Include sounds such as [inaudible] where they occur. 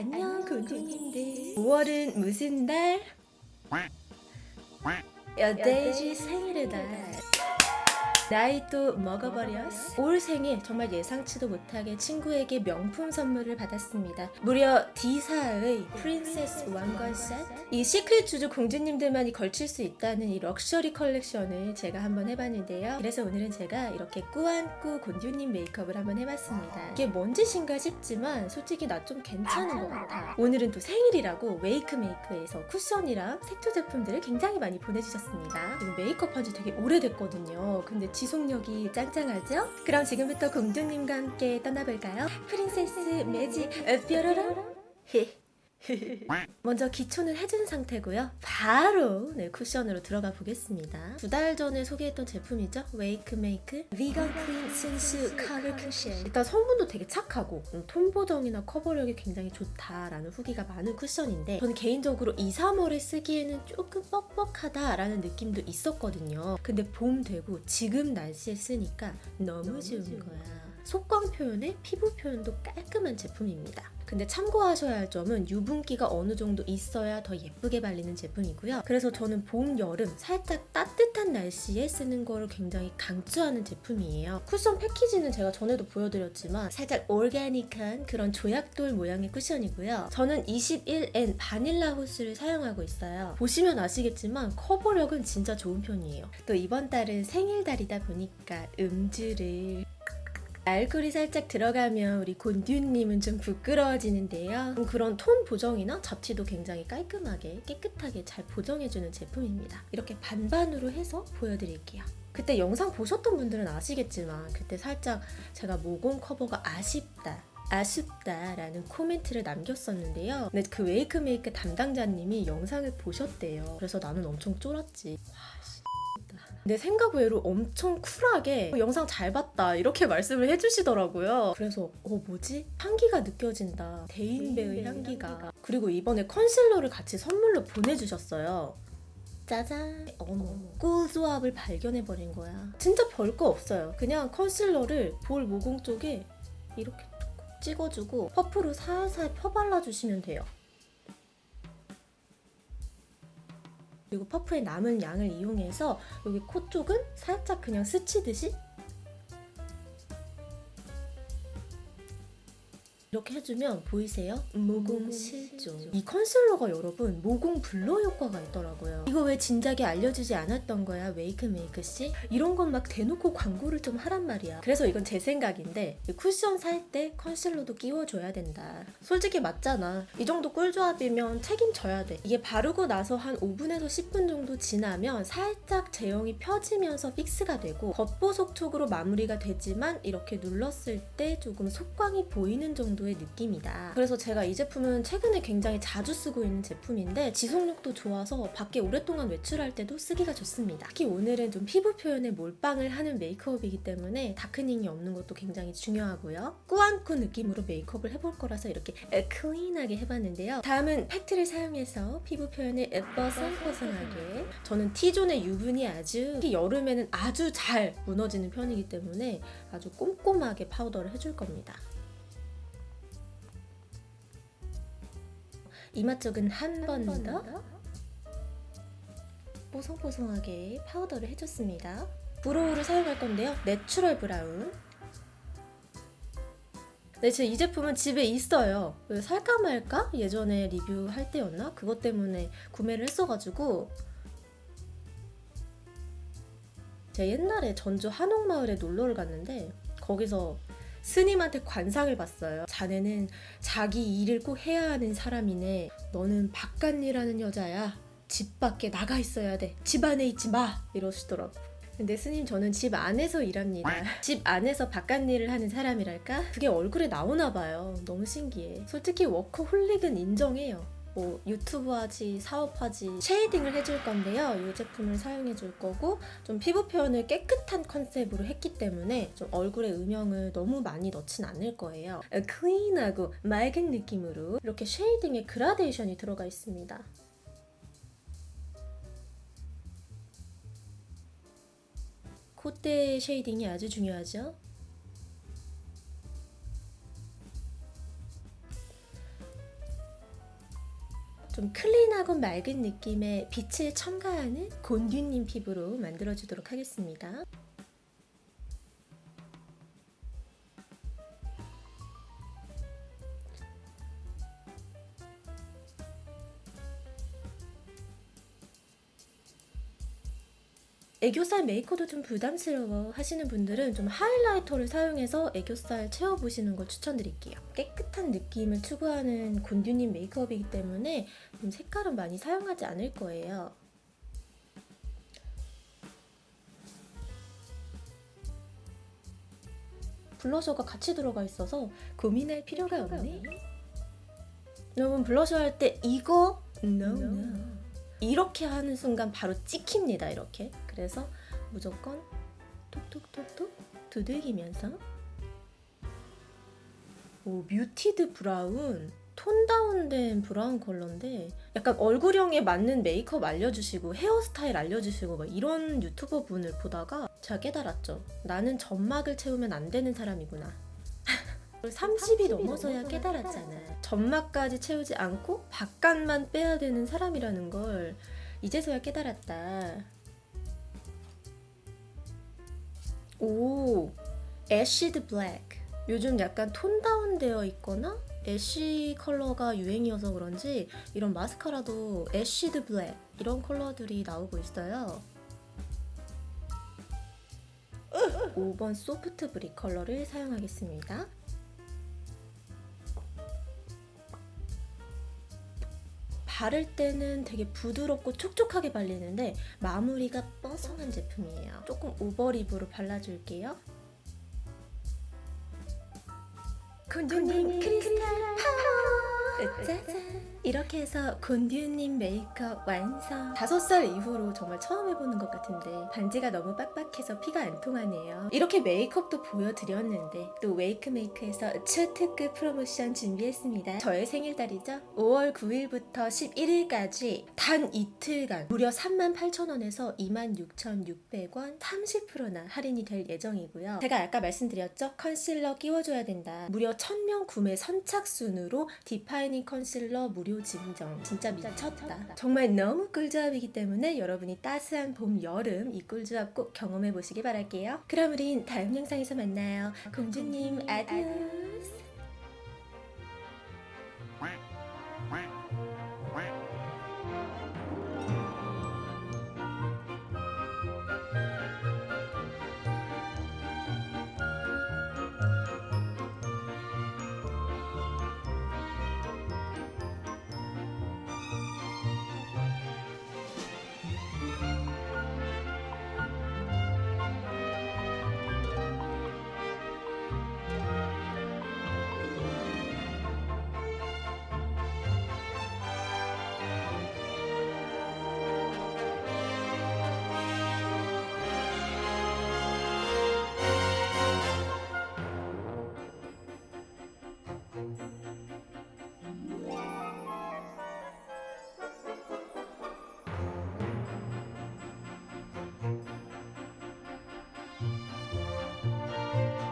안녕 곤듀님들 5월은 무슨 달? 여돼지 생일의 달 나이 또 먹어버렸어 올 생일 정말 예상치도 못하게 친구에게 명품 선물을 받았습니다. 무려 D사의 princess 왕관 셋이 시크릿 쥬쥬 공주님들만이 걸칠 수 있다는 이 럭셔리 컬렉션을 제가 한번 해봤는데요. 그래서 오늘은 제가 이렇게 꾸안꾸 곤듀님 메이크업을 한번 해봤습니다. 이게 뭔 짓인가 싶지만 솔직히 나 좀 괜찮은 것 같아. 오늘은 또 생일이라고 웨이크 메이크에서 쿠션이랑 색조 제품들을 굉장히 많이 보내주셨습니다. 지금 메이크업 한 지 되게 오래됐거든요. 근데 지속력이 짱짱하죠? 그럼 지금부터 공주님과 함께 떠나볼까요? princess magic 뾰로롱 헤 [laughs] 먼저 기초는 해준 상태고요. 바로 네, 쿠션으로 들어가 보겠습니다. 두 달 전에 소개했던 제품이죠. 웨이크 메이크 비건 클린 순수 커버 쿠션. 일단 성분도 되게 착하고 음, 톤 보정이나 커버력이 굉장히 좋다라는 후기가 많은 쿠션인데 저는 개인적으로 2, 3월에 쓰기에는 조금 뻑뻑하다라는 느낌도 있었거든요. 근데 봄 되고 지금 날씨에 쓰니까 너무 좋은 거야. 속광 표현에 피부 표현도 깔끔한 제품입니다. 근데 참고하셔야 할 점은 유분기가 어느 정도 있어야 더 예쁘게 발리는 제품이고요. 그래서 저는 봄, 여름 살짝 따뜻한 날씨에 쓰는 거를 굉장히 강추하는 제품이에요. 쿠션 패키지는 제가 전에도 보여드렸지만 살짝 올가닉한 그런 조약돌 모양의 쿠션이고요. 저는 21N 바닐라 호스를 사용하고 있어요. 보시면 아시겠지만 커버력은 진짜 좋은 편이에요. 또 이번 달은 생일달이다 보니까 음주를 알코올이 살짝 들어가면 우리 곤듀님은 좀 부끄러워지는데요. 그런 톤 보정이나 잡티도 굉장히 깔끔하게 깨끗하게 잘 보정해주는 제품입니다. 이렇게 반반으로 해서 보여드릴게요. 그때 영상 보셨던 분들은 아시겠지만 그때 살짝 제가 모공 커버가 아쉽다 아쉽다라는 코멘트를 남겼었는데요. 근데 그 웨이크 메이크 담당자님이 영상을 보셨대요. 그래서 나는 엄청 쫄았지. 와, 씨. 내 생각 외로 엄청 쿨하게 어, 영상 잘 봤다 이렇게 [laughs] 말씀을 해주시더라고요. 그래서 어 뭐지? 향기가 느껴진다. 대인배의 향기가. 그리고 이번에 컨실러를 같이 선물로 보내주셨어요. 짜잔 어머 꿀조합을 발견해버린 거야 진짜 별거 없어요 그냥 컨실러를 볼 모공 쪽에 이렇게 툭 찍어주고 퍼프로 살살 펴발라주시면 돼요 그리고 퍼프의 남은 양을 이용해서 여기 코 쪽은 살짝 그냥 스치듯이 이렇게 해주면 보이세요? 모공 실종 이 컨실러가 여러분 모공 blur 효과가 있더라고요 이거 왜 진작에 알려주지 않았던 거야 웨이크 메이크 씨? 이런 건 막 대놓고 광고를 좀 하란 말이야 그래서 이건 제 생각인데 쿠션 살 때 컨실러도 끼워줘야 된다 솔직히 맞잖아 이 정도 꿀조합이면 책임져야 돼 이게 바르고 나서 한 5분에서 10분 정도 지나면 살짝 제형이 펴지면서 fix가 되고 겉보속촉으로 마무리가 되지만 이렇게 눌렀을 때 조금 속광이 보이는 정도 정도의 느낌이다. 그래서 제가 이 제품은 최근에 굉장히 자주 쓰고 있는 제품인데 지속력도 좋아서 밖에 오랫동안 외출할 때도 쓰기가 좋습니다. 특히 오늘은 좀 피부 표현에 몰빵을 하는 메이크업이기 때문에 darkening이 없는 것도 굉장히 중요하고요. 꾸안꾸 느낌으로 메이크업을 해볼 거라서 이렇게 clean하게 해봤는데요. 다음은 팩트를 사용해서 피부 표현을 뽀송뽀송하게 저는 T존의 유분이 아주 특히 여름에는 아주 잘 무너지는 편이기 때문에 아주 꼼꼼하게 파우더를 해줄 겁니다. 이마 쪽은 한 번 더 뽀송뽀송하게 파우더를 해줬습니다. brow를 사용할 건데요. natural brown 네, 제 이 제품은 집에 있어요. 살까 말까? 예전에 리뷰할 때였나? 그것 때문에 구매를 했어가지고 제가 옛날에 전주 한옥마을에 놀러를 갔는데 거기서 스님한테 관상을 봤어요. 자네는 자기 일을 꼭 해야 하는 사람이네. 너는 바깥일하는 여자야. 집 밖에 나가 있어야 돼. 집 안에 있지 마. 이러시더라고. 근데 스님 저는 집 안에서 일합니다. 집 안에서 바깥 일을 하는 사람이랄까? 그게 얼굴에 나오나 봐요. 너무 신기해. 솔직히 워커홀릭은 인정해요. 뭐 유튜브 하지 사업 하지 shading을 해줄 건데요 이 제품을 사용해 줄 거고 좀 피부 표현을 깨끗한 컨셉으로 했기 때문에 좀 얼굴에 음영을 너무 많이 넣진 않을 거예요 clean하고 맑은 느낌으로 이렇게 shading에 그라데이션이 들어가 있습니다 콧대 shading이 아주 중요하죠. 좀 clean하고 맑은 느낌의 빛을 첨가하는 곤듀님 피부로 만들어주도록 하겠습니다. 애교살 메이커도 좀 부담스러워 하시는 분들은 좀 하이라이터를 사용해서 애교살 채워보시는 걸 추천드릴게요. 깨끗한 느낌을 추구하는 곤듀님 메이크업이기 때문에 좀 색깔은 많이 사용하지 않을 거예요. 블러셔가 같이 들어가 있어서 고민할 필요가 없네. 여러분 블러셔 할 때 이거 no no 이렇게 하는 순간 바로 찍힙니다 이렇게 그래서 무조건 톡톡톡톡 두들기면서. 오 muted brown. tone down된 브라운 컬러인데 약간 얼굴형에 맞는 메이크업 알려주시고 헤어스타일 알려주시고 막 이런 유튜버 분을 보다가 제가 깨달았죠. 나는 점막을 채우면 안 되는 사람이구나. [laughs] 30이 넘어서야 깨달았잖아. 점막까지 채우지 않고 바깥만 빼야 되는 사람이라는 걸 이제서야 깨달았다. 오, ashed black. 요즘 약간 tone down되어 있거나 ash 컬러가 유행이어서 그런지 이런 마스카라도 ashed black 이런 컬러들이 나오고 있어요. 5번 soft brick 컬러를 사용하겠습니다. 바를 때는 되게 부드럽고 촉촉하게 발리는데 마무리가 뽀송한 제품이에요. 조금 over lip으로 발라줄게요. 곤듀님 crystal power 짜잔. 이렇게 해서 곤듀님 메이크업 완성. 다섯 살 이후로 정말 처음 해보는 것 같은데 반지가 너무 빡빡해서 피가 안 통하네요. 이렇게 메이크업도 보여드렸는데 또 웨이크메이크에서 초특급 프로모션 준비했습니다. 저의 생일달이죠? 5월 9일부터 11일까지 단 이틀간 무려 38,000원에서 26,600원 30%나 할인이 될 예정이고요. 제가 아까 말씀드렸죠? 컨실러 끼워줘야 된다. 무려 1000명 구매 선착순으로 defining 컨실러 무료 증정. 진짜 미쳤다. 정말 너무 꿀조합이기 때문에 여러분이 따스한 봄, 여름 이 꿀조합 꼭 경험해 보시기 바랄게요. 그럼 우린 다음 영상에서 만나요. 공주님 adiós